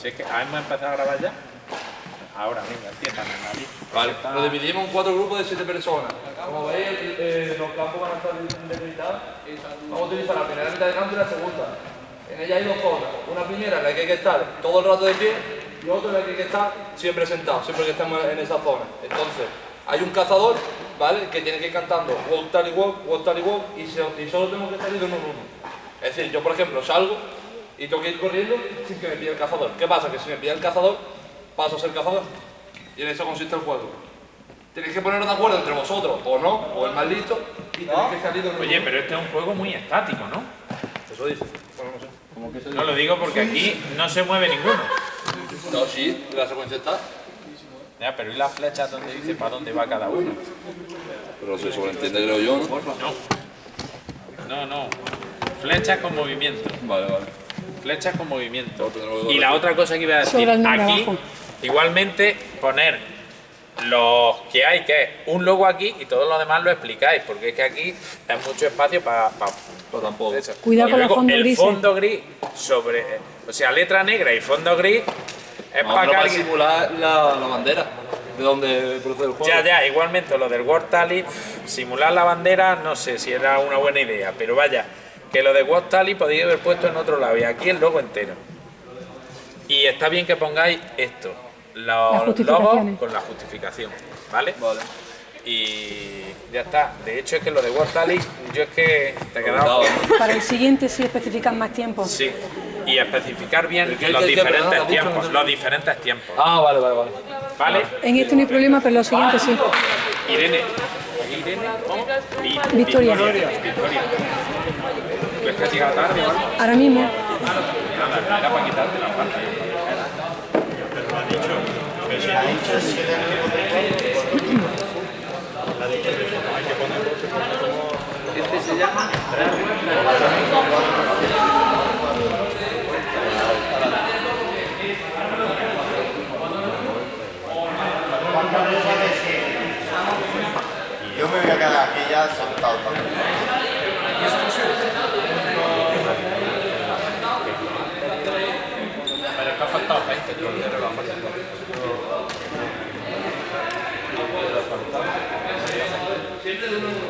Si es que hemos empezado a grabar ya. Ahora, venga, empiezan a nadie. Vale, lo dividimos en cuatro grupos de siete personas. Como veis, eh, los campos van a estar delimitados. Vamos a utilizar la primera mitad de campo y la segunda. En ella hay dos zonas. Una primera en la que hay que estar todo el rato de pie y otra en la que hay que estar siempre sentado, siempre que estemos en esa zona. Entonces, hay un cazador, ¿vale? Que tiene que ir cantando walk, tally walk, walk, tally walk y, se- y solo tengo que salir de uno en uno. Es decir, yo por ejemplo salgo y tengo que ir corriendo sin que me pille el cazador. ¿Qué pasa? Que si me pilla el cazador, paso a ser cazador. Y en eso consiste el juego. Tenéis que poneros de acuerdo entre vosotros, o no, o el más listo, y tenéis que salir de en Oye, pero este es un juego muy estático, ¿no? Eso dice. Bueno, no sé. No lo digo porque aquí no se mueve ninguno. No, sí, la secuencia está. Ya, pero ¿y las flechas donde dice para dónde va cada uno? Pero se sobreentiende, creo yo, ¿no? No, no. Flechas con movimiento. Vale, vale. Flechas con movimiento. Y la otra cosa que iba a decir, el aquí, igualmente poner los que hay, que es un logo aquí y todo lo demás lo explicáis, porque es que aquí es mucho espacio para... Pero tampoco. Cuidado y con los luego fondos el grises. fondo gris sobre... O sea, letra negra y fondo gris es No, para para simular la, la bandera de donde procede el juego. Ya, ya, igualmente lo del World Tally, simular la bandera, no sé si era una buena idea, pero vaya, que lo de World Tally podéis haber puesto en otro lado y aquí el logo entero. Y está bien que pongáis esto, los logos con la justificación, ¿vale? Vale. Y ya está. De hecho es que lo de Tally, yo es que te he quedado... Para el siguiente sí especifican más tiempo. Sí, y especificar bien ¿Qué- los qué- diferentes tiempos, los diferentes tiempos, Ah, vale, vale, vale. ¿vale? En este no hay problema, pero en los siguientes sí. Irene. Irene. ¿Cómo? Vi- Victoria. Victoria. ¿Tú es que has llegado tarde o algo? Ahora mismo. Era para quitarte la pantalla. Este se llama Yo me voy a quedar aquí ya sentado también. Hallelujah.